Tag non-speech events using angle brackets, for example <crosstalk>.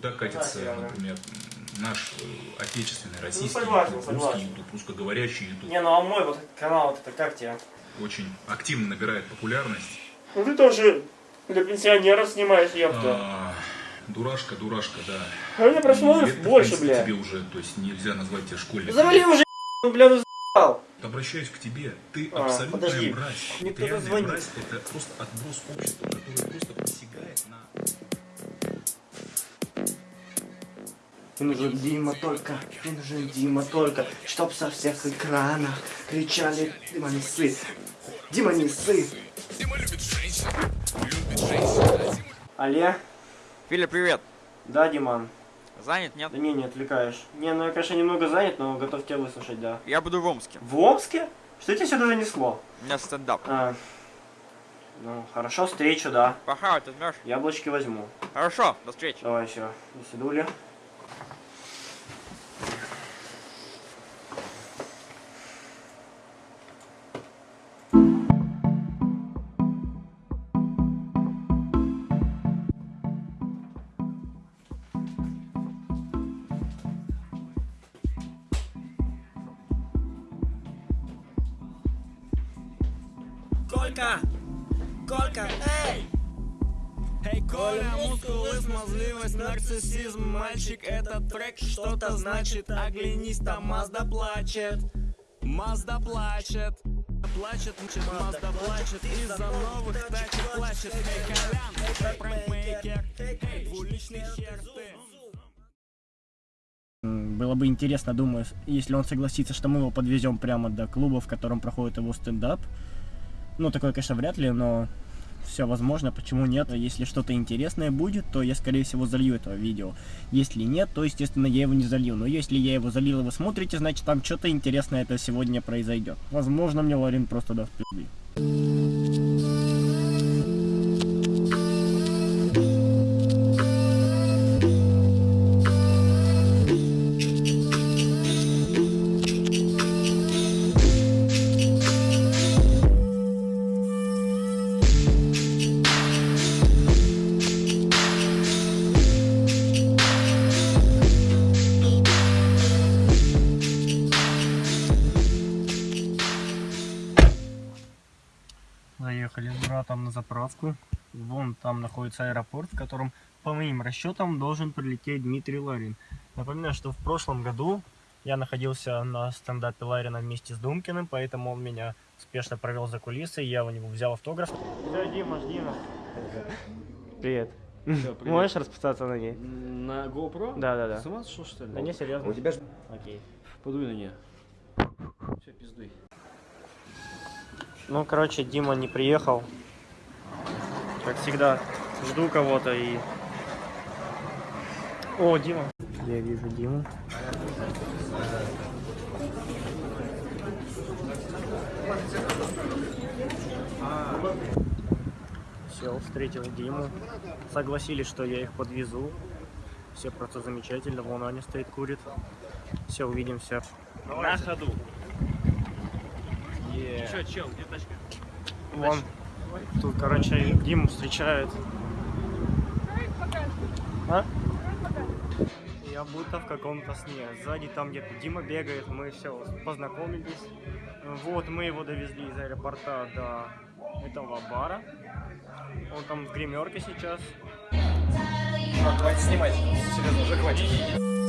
куда катится, например, наш э, отечественный, российский согласен, YouTube, согласен. русский YouTube, русскоговорящий YouTube. Не, ну а мой вот канал, вот это как тебе? Очень активно набирает популярность. Ну ты тоже для пенсионеров снимаешь, ёпта. А, дурашка, дурашка, да. А у меня просмотров больше, принципе, бля. тебе уже, то есть нельзя назвать тебя школьником. Завали уже, <laughs> ну, бля, ну за***ал. Обращаюсь к тебе. Ты А, абсолютная подожди. мразь. Мне кто-то звонит. мразь. Это просто отброс общества, который просто посягает Мне нужен Дима только, мне нужен Дима только, чтоб со всех экранов кричали Дима не ссы, Дима не ссы. Алле? Филя, привет. Да, Диман? Занят, нет? Да не, не отвлекаешь. Не, ну я, конечно, немного занят, но готов тебя выслушать, да. Я буду в Омске. В Омске? Что тебя сюда занесло? У меня стендап. А, ну, хорошо, встречу, да. Похавать возьмешь? Яблочки возьму. Хорошо, до встречи. Давай, все, до свидули. Колька! Колька, эй! Эй, Коля, мускулы, смазливость, нарциссизм Мальчик, этот трек что-то значит. Оглянись, там Мазда плачет. Мазда плачет. Плачет, мчит, Мазда плачет. Из-за новых тачек плачет. Эй, Колян, эй, пранкмейкер Эй, двуличный хер ты Было бы интересно, думаю, если он согласится, что мы его подвезем прямо до клуба, в котором проходит его стендап. Ну, такое, конечно, вряд ли, но все возможно, почему нет. Если что-то интересное будет, то я, скорее всего, залью это видео. Если нет, то, естественно, я его не залью. Но если я его залил, и вы смотрите, значит, там что-то интересное это сегодня произойдет. Возможно, мне Ларин просто даст пизды. Заехали с братом на заправку. Вон там находится аэропорт, в котором, по моим расчетам, должен прилететь Дмитрий Ларин. Напоминаю, что в прошлом году я находился на стендапе Ларина вместе с Думкиным, поэтому он меня успешно провел за кулисы, я у него взял автограф. Все, Дима, жди нас. <laughs> Привет. Можешь расписаться на ней? На GoPro? Да, да, да. С ума сошел, что ли? Да не, серьезно. У тебя же... Окей. Подуй на нее. Все, пиздуй. Ну, короче, Дима не приехал. Как всегда, жду кого-то и... О, Дима. Я вижу Диму. Все, встретил Диму. Согласились, что я их подвезу. Все просто замечательно. Вон Аня стоит, курит. Все, увидимся. На ходу. Че, чел, где тачка? Вон. Тут, короче, Диму встречают. А? Я будто в каком-то сне. Сзади там где-то Дима бегает, мы все познакомились. Вот, мы его довезли из аэропорта до этого бара. Он там в гримерке сейчас. Хватит снимать. Серьезно, уже хватит.